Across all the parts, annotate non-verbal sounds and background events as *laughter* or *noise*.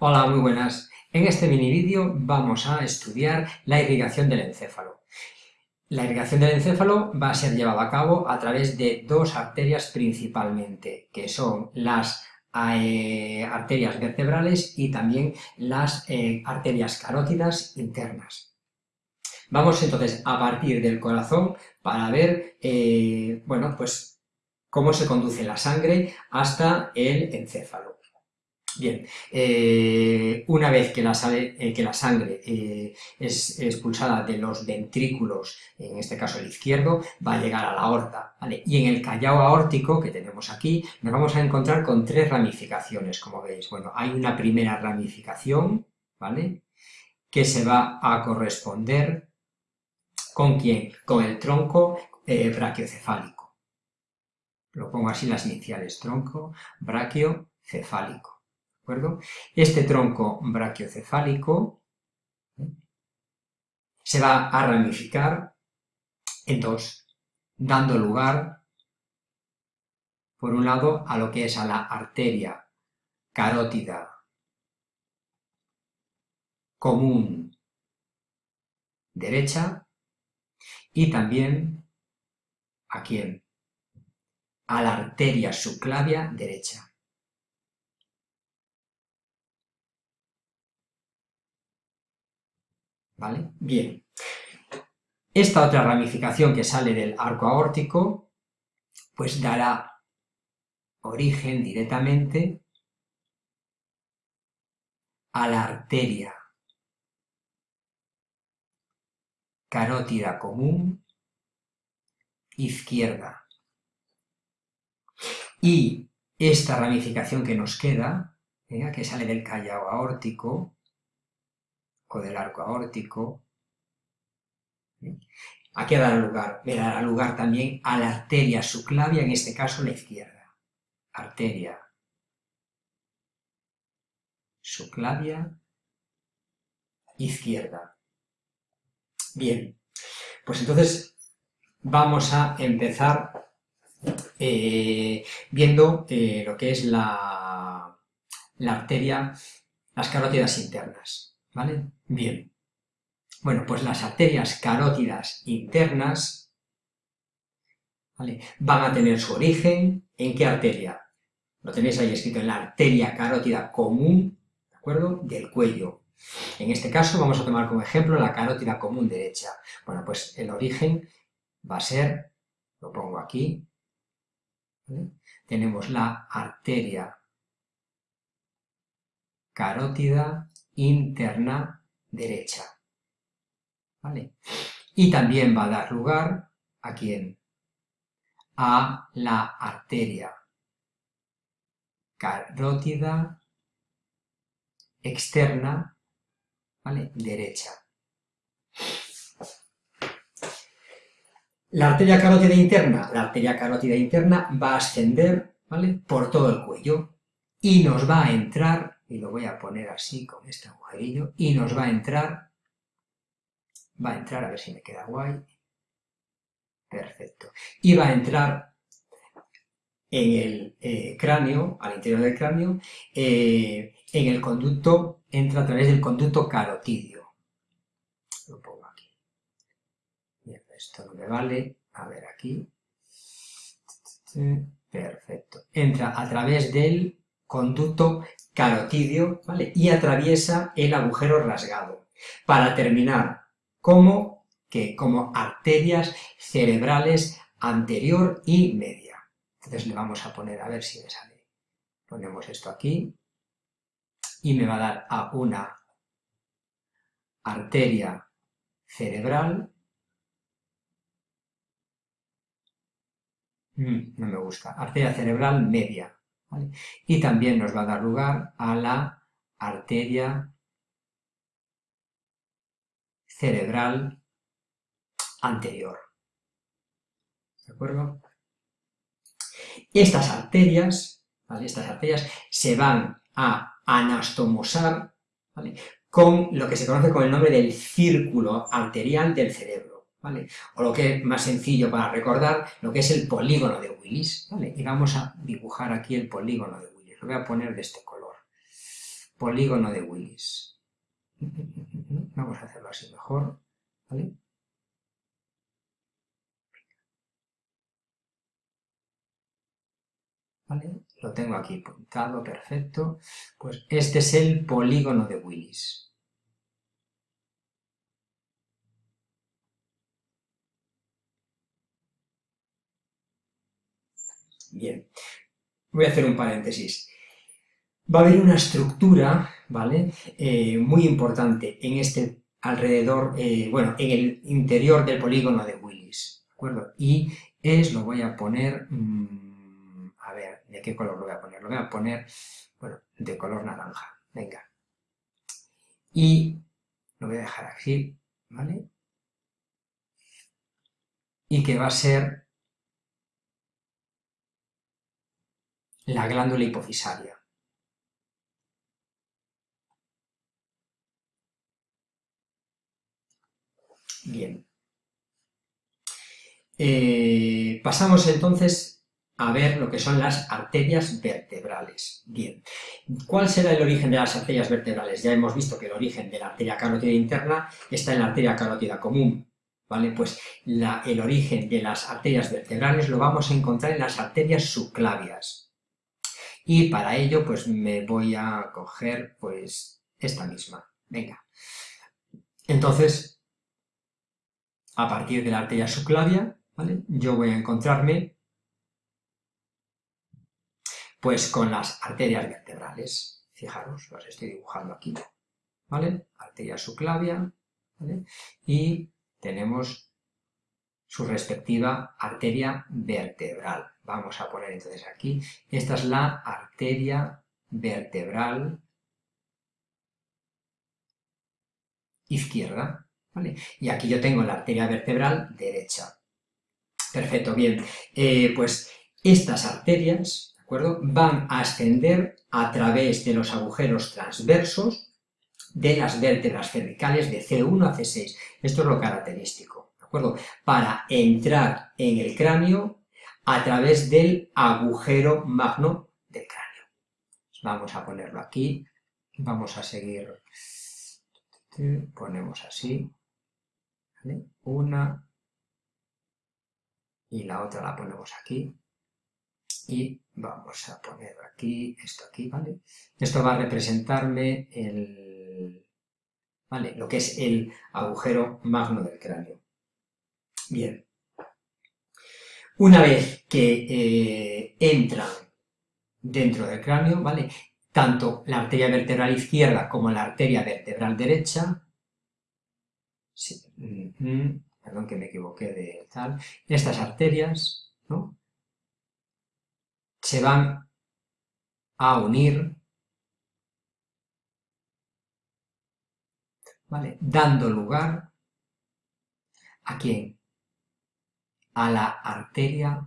Hola, muy buenas. En este mini vídeo vamos a estudiar la irrigación del encéfalo. La irrigación del encéfalo va a ser llevada a cabo a través de dos arterias principalmente, que son las eh, arterias vertebrales y también las eh, arterias carótidas internas. Vamos entonces a partir del corazón para ver, eh, bueno, pues cómo se conduce la sangre hasta el encéfalo. Bien, eh, una vez que la, eh, sangre eh, es expulsada de los ventrículos, en este caso el izquierdo, va a llegar a la aorta. Y en el callao aórtico que tenemos aquí, nos vamos a encontrar con tres ramificaciones, como veis. Bueno, hay una primera ramificación, ¿vale? Que se va a corresponder ¿con quién? Con el tronco brachiocefálico. Lo pongo así las iniciales, tronco brachiocefálico Este tronco brachiocefálico se va a ramificar en dos, dando lugar, por un lado, a lo que es a la arteria carótida común derecha y también a quién? A la arteria subclavia derecha. Bien. Esta otra ramificación que sale del arco aórtico, pues dará origen directamente a la arteria carótida común izquierda. Y esta ramificación que nos queda, que sale del callao aórtico, del arco aórtico. Aquí dará lugar, me dará lugar también a la arteria subclavia, en este caso la izquierda. Arteria subclavia izquierda. Bien, pues entonces vamos a empezar eh, viendo eh, lo que es la, la arteria, las carótidas internas. ¿Vale? Bien. Bueno, pues las arterias carótidas internas van a tener su origen en qué arteria. Lo tenéis ahí escrito en la arteria carótida común, ¿de acuerdo? Del cuello. En este caso vamos a tomar como ejemplo la carótida común derecha. Bueno, pues el origen va a ser, lo pongo aquí, tenemos la arteria carótida interna derecha. ¿Vale? Y también va a dar lugar a quién? A la arteria carótida externa, ¿vale? Derecha. La arteria carótida interna, la arteria carótida interna va a ascender, ¿vale? Por todo el cuello y nos va a entrar y lo voy a poner así con este agujerillo y nos va a entrar, va a entrar, a ver si me queda guay, perfecto, y va a entrar en el eh, cráneo, al interior del cráneo, eh, en el conducto, entra a través del conducto carotidio. Lo pongo aquí. esto no me vale. A ver aquí. Perfecto. Entra a través del conducto carotidio, ¿vale? Y atraviesa el agujero rasgado, para terminar como, que, como arterias cerebrales anterior y media. Entonces le vamos a poner, a ver si me sale. Ponemos esto aquí, y me va a dar a una arteria cerebral, mm, no me gusta, arteria cerebral media, y también nos va a dar lugar a la arteria cerebral anterior. ¿De acuerdo? Estas arterias, Estas arterias se van a anastomosar con lo que se conoce con el nombre del círculo arterial del cerebro. O lo que es más sencillo para recordar, lo que es el polígono de Willis, Y vamos a dibujar aquí el polígono de Willis. Lo voy a poner de este color. polígono de Willis. *laughs* Vamos a hacerlo así mejor, ¿vale? ¿Vale? Lo tengo aquí puntado, perfecto. Pues este es el polígono de Willis. Bien, voy a hacer un paréntesis. Va a haber una estructura, ¿vale? Eh, muy importante en este alrededor, eh, bueno, en el interior del polígono de Willis, ¿de acuerdo? Y es, lo voy a poner, mm, a ver, ¿de qué color lo voy a poner? Lo voy a poner, bueno, de color naranja, venga. Y lo voy a dejar aquí, ¿vale? Y que va a ser la glándula hipofisaria. Bien. Eh, pasamos entonces a ver lo que son las arterias vertebrales. Bien, ¿cuál será el origen de las arterias vertebrales? Ya hemos visto que el origen de la arteria carótida interna está en la arteria carótida común, ¿vale? Pues el origen de las arterias vertebrales lo vamos a encontrar en las arterias subclavias. Y para ello, pues me voy a coger, pues, esta misma. Venga. Entonces, a partir de la arteria subclavia, ¿vale? Yo voy a encontrarme, pues, con las arterias vertebrales. Fijaros, las estoy dibujando aquí, ¿vale? Arteria subclavia, ¿vale? Y tenemos su respectiva arteria vertebral. Vamos a poner entonces aquí, esta es la arteria vertebral izquierda, ¿vale? Y aquí yo tengo la arteria vertebral derecha. Perfecto, bien. Eh, pues estas arterias, ¿de acuerdo? Van a ascender a través de los agujeros transversos de las vértebras cervicales de C1 a C6. Esto es lo característico. Para entrar en el cráneo a través del agujero magno del cráneo. Vamos a ponerlo aquí, vamos a seguir, ponemos así, una y la otra la ponemos aquí y vamos a poner aquí, esto aquí, ¿vale? Esto va a representarme el, ¿vale? Lo que es el agujero magno del cráneo. Bien. Una vez que eh, entran dentro del cráneo, ¿vale? Tanto la arteria vertebral izquierda como la arteria vertebral derecha, perdón que me equivoqué de tal, estas arterias, ¿no? Se van a unir, ¿vale? Dando lugar a quién? A la arteria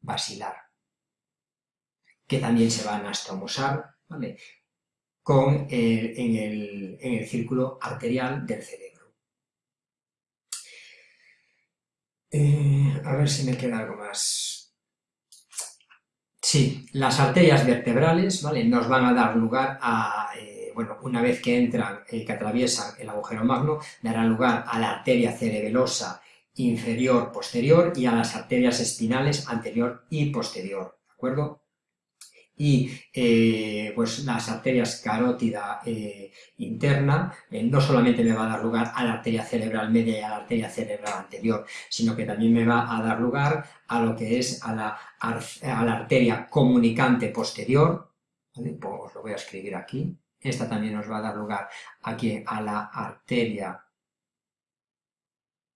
basilar, que también se va a anastomosar ¿vale? Con en, el, círculo arterial del cerebro. Eh, a ver si me queda algo más. Sí, las arterias vertebrales ¿vale? nos van a dar lugar a, eh, bueno, una vez que entran, eh, que atraviesan el agujero magno, darán lugar a la arteria cerebelosa inferior posterior y a las arterias espinales anterior y posterior, ¿de acuerdo? Y eh, pues las arterias carótida eh, interna eh, no solamente me va a dar lugar a la arteria cerebral media y a la arteria cerebral anterior, sino que también me va a dar lugar a lo que es a la, a la arteria comunicante posterior, ¿vale? Pues os lo voy a escribir aquí, esta también nos va a dar lugar aquí a la arteria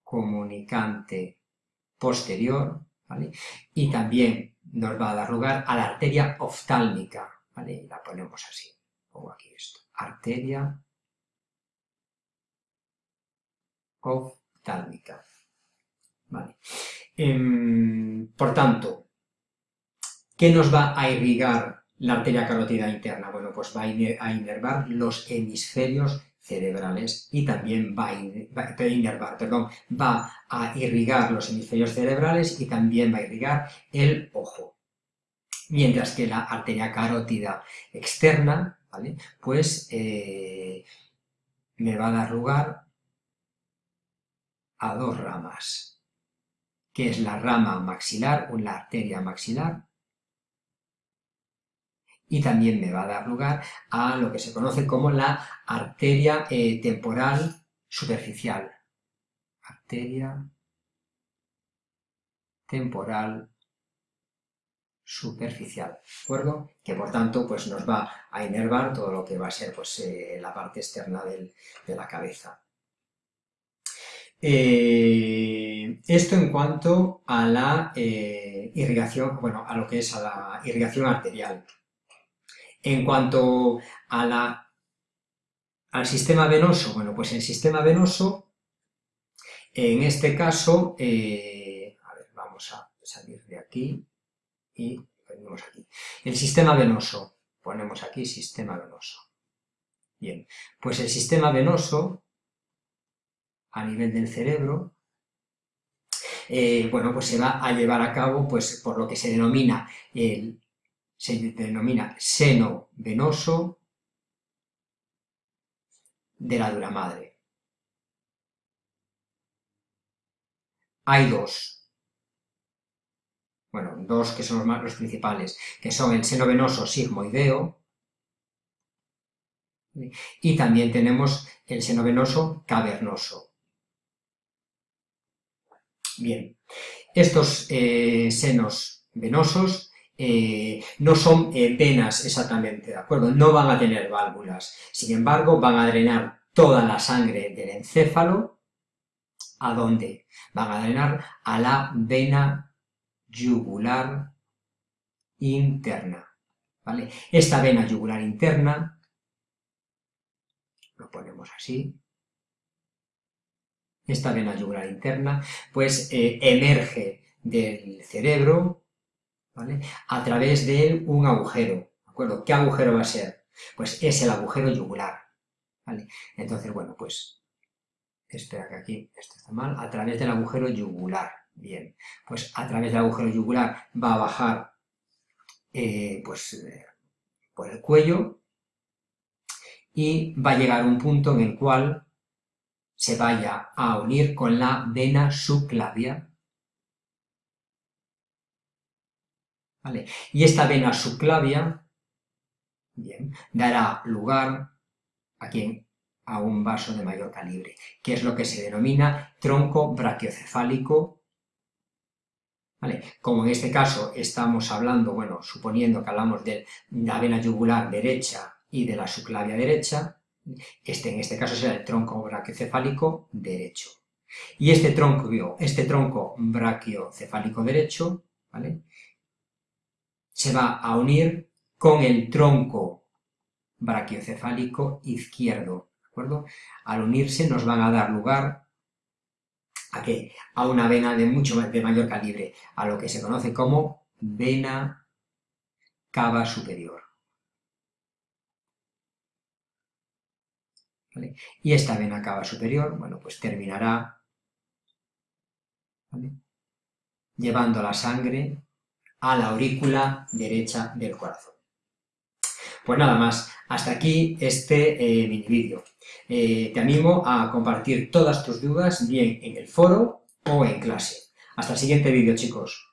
comunicante posterior, ¿vale? Y también nos va a dar lugar a la arteria oftálmica, ¿vale? La ponemos así, pongo aquí esto, arteria oftálmica, ¿vale? Em, por tanto, ¿qué nos va a irrigar la arteria carótida interna? Bueno, pues va a inervar los hemisferios cerebrales y también va a, perdón, va a irrigar los hemisferios cerebrales y también va a irrigar el ojo. Mientras que la arteria carótida externa ¿vale? Pues eh, me va a dar lugar a dos ramas, que es la rama maxilar o la arteria maxilar, y también me va a dar lugar a lo que se conoce como la arteria eh, temporal superficial. Arteria temporal superficial, ¿de acuerdo? Que por tanto pues nos va a inervar todo lo que va a ser pues eh, la parte externa de la cabeza. Eh, esto en cuanto a la irrigación, bueno, a lo que es a la irrigación arterial. En cuanto a la, al sistema venoso, bueno, pues el sistema venoso, en este caso, a ver, vamos a salir de aquí, y venimos aquí. El sistema venoso, ponemos aquí sistema venoso. Bien, pues el sistema venoso, a nivel del cerebro, eh, bueno, pues se va a llevar a cabo, pues, por lo que se denomina el, se denomina seno venoso de la dura madre. Hay dos, bueno, dos que son los, principales, que son el seno venoso sigmoideo, y también tenemos el seno venoso cavernoso. Bien, estos eh, senos venosos eh, no son eh, venas exactamente, ¿de acuerdo? No van a tener válvulas, sin embargo van a drenar toda la sangre del encéfalo, ¿a dónde? Van a drenar a la vena yugular interna. ¿vale? Esta vena yugular interna, lo ponemos así, esta vena yugular interna, pues eh, emerge del cerebro, ¿vale? A través de un agujero, ¿de acuerdo? ¿Qué agujero va a ser? Pues es el agujero yugular, ¿vale? Entonces, bueno, pues, espera que aquí, esto está mal, a través del agujero yugular, Bien, pues a través del agujero yugular va a bajar eh, pues, eh, por el cuello y va a llegar un punto en el cual se vaya a unir con la vena subclavia. ¿Vale? Y esta vena subclavia dará lugar a a un vaso de mayor calibre, que es lo que se denomina tronco brachiocefálico como en este caso estamos hablando, bueno, suponiendo que hablamos de la vena yugular derecha y de la subclavia derecha, este en este caso será el tronco brachiocefálico derecho. Y este tronco, este tronco brachiocefálico derecho, ¿vale? Se va a unir con el tronco brachiocefálico izquierdo, ¿de acuerdo? Al unirse nos van a dar lugar ¿A qué? A una vena de mucho de mayor calibre, a lo que se conoce como vena cava superior. Y esta vena cava superior, bueno, pues terminará llevando la sangre a la aurícula derecha del corazón. Pues nada más, hasta aquí este eh, mini vídeo. Eh, te animo a compartir todas tus dudas bien en el foro o en clase. Hasta el siguiente vídeo, chicos.